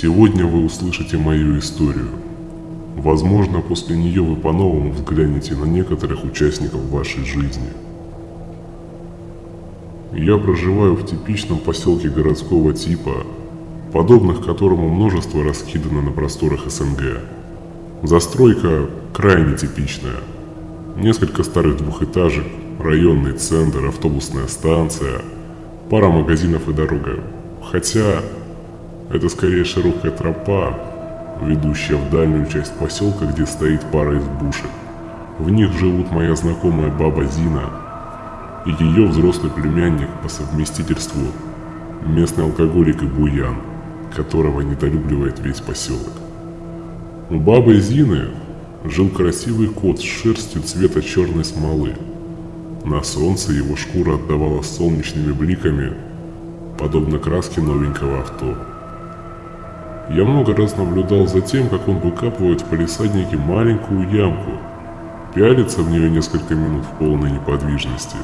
Сегодня вы услышите мою историю. Возможно, после нее вы по-новому взглянете на некоторых участников вашей жизни. Я проживаю в типичном поселке городского типа, подобных которому множество раскидано на просторах СНГ. Застройка крайне типичная. Несколько старых двухэтажек, районный центр, автобусная станция, пара магазинов и дорога. Хотя это скорее широкая тропа, ведущая в дальнюю часть поселка, где стоит пара избушек. В них живут моя знакомая баба Зина и ее взрослый племянник по совместительству местный алкоголик и буян, которого недолюбливает весь поселок. У бабы Зины жил красивый кот с шерстью цвета черной смолы. На солнце его шкура отдавала солнечными бликами, подобно краске новенького авто. Я много раз наблюдал за тем, как он выкапывает в палисаднике маленькую ямку, пялится в нее несколько минут в полной неподвижности.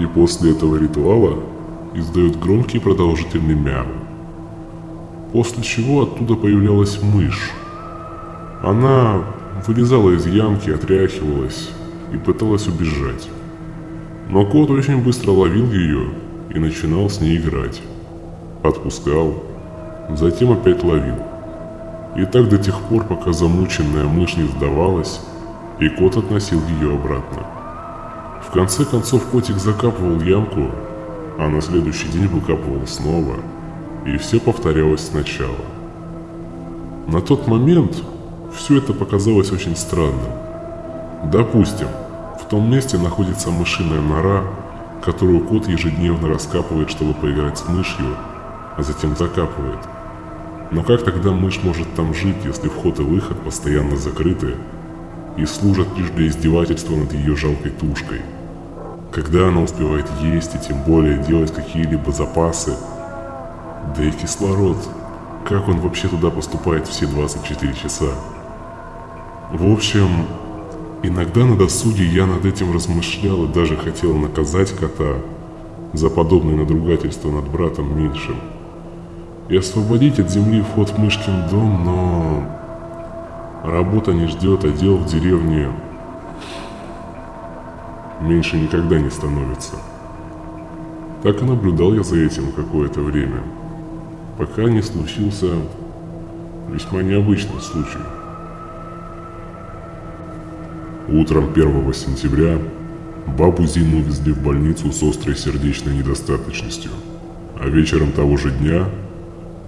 И после этого ритуала издает громкий продолжительный мяу. После чего оттуда появлялась мышь. Она вылезала из ямки, отряхивалась и пыталась убежать. Но кот очень быстро ловил ее и начинал с ней играть. Отпускал, затем опять ловил. И так до тех пор, пока замученная мышь не сдавалась, и кот относил ее обратно. В конце концов котик закапывал ямку, а на следующий день выкапывал снова, и все повторялось сначала. На тот момент все это показалось очень странным. Допустим, в том месте находится мышиная нора, которую кот ежедневно раскапывает, чтобы поиграть с мышью, а затем закапывает. Но как тогда мышь может там жить, если вход и выход постоянно закрыты и служат лишь для издевательства над ее жалкой тушкой? Когда она успевает есть и тем более делать какие-либо запасы? Да и кислород, как он вообще туда поступает все 24 часа? В общем, иногда на досуге я над этим размышлял и даже хотел наказать кота за подобное надругательство над братом меньшим и освободить от земли вход в Мышкин дом, но работа не ждет, а дел в деревне меньше никогда не становится. Так и наблюдал я за этим какое-то время, пока не случился весьма необычный случай. Утром 1 сентября бабу Зину увезли в больницу с острой сердечной недостаточностью, а вечером того же дня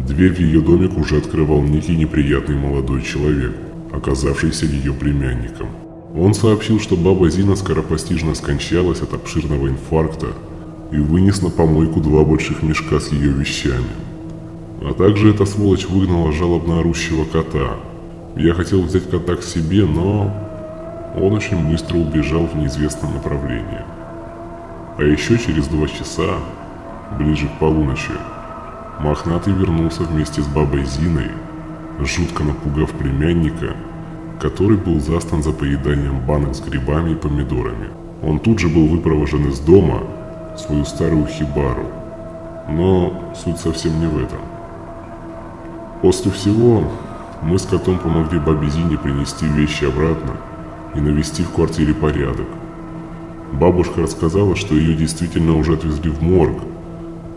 Дверь в ее домик уже открывал некий неприятный молодой человек, оказавшийся ее племянником. Он сообщил, что баба Зина скоропостижно скончалась от обширного инфаркта и вынес на помойку два больших мешка с ее вещами. А также эта сволочь выгнала жалобно орущего кота. Я хотел взять кота к себе, но он очень быстро убежал в неизвестном направлении. А еще через два часа, ближе к полуночи, Мохнатый вернулся вместе с бабой Зиной, жутко напугав племянника, который был застан за поеданием банок с грибами и помидорами. Он тут же был выпровожен из дома в свою старую хибару. Но суть совсем не в этом. После всего мы с котом помогли бабе Зине принести вещи обратно и навести в квартире порядок. Бабушка рассказала, что ее действительно уже отвезли в морг,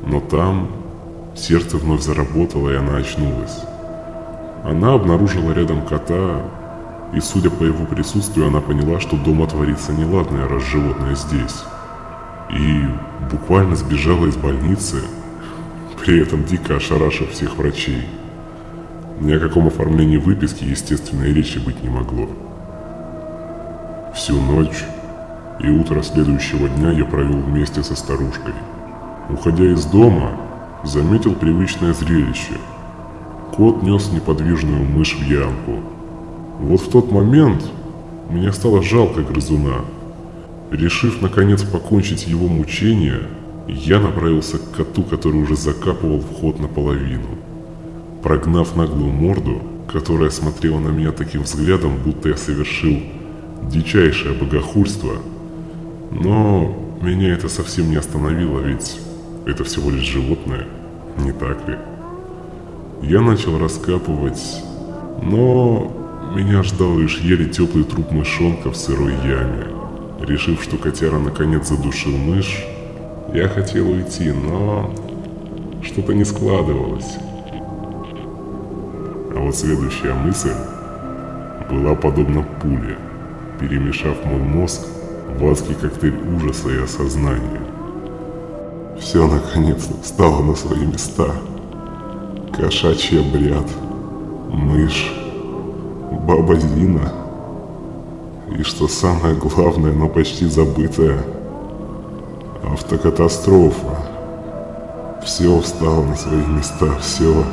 но там Сердце вновь заработало, и она очнулась. Она обнаружила рядом кота, и судя по его присутствию, она поняла, что дома творится неладное, раз животное здесь. И буквально сбежала из больницы, при этом дико ошарашив всех врачей. Ни о каком оформлении выписки, естественно, и речи быть не могло. Всю ночь и утро следующего дня я провел вместе со старушкой. Уходя из дома, заметил привычное зрелище. Кот нес неподвижную мышь в ямку. Вот в тот момент мне стало жалко грызуна. Решив наконец покончить его мучения, я направился к коту, который уже закапывал вход наполовину. Прогнав наглую морду, которая смотрела на меня таким взглядом, будто я совершил дичайшее богохульство, но меня это совсем не остановило, ведь это всего лишь животное, не так ли? Я начал раскапывать, но меня ждал лишь еле теплый труп мышонка в сырой яме. Решив, что котяра наконец задушил мышь, я хотел уйти, но что-то не складывалось. А вот следующая мысль была подобна пуле, перемешав мой мозг в адский коктейль ужаса и осознания. Все наконец-то встало на свои места. Кошачий обряд, мышь, баба Зина и, что самое главное, но почти забытое, автокатастрофа. Все встало на свои места, все.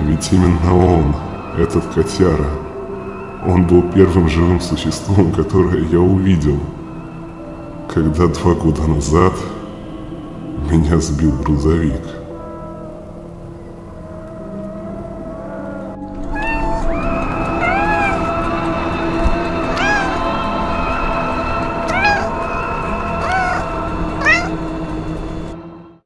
Ведь именно он, этот котяра, он был первым живым существом, которое я увидел, когда два года назад меня сбил грузовик.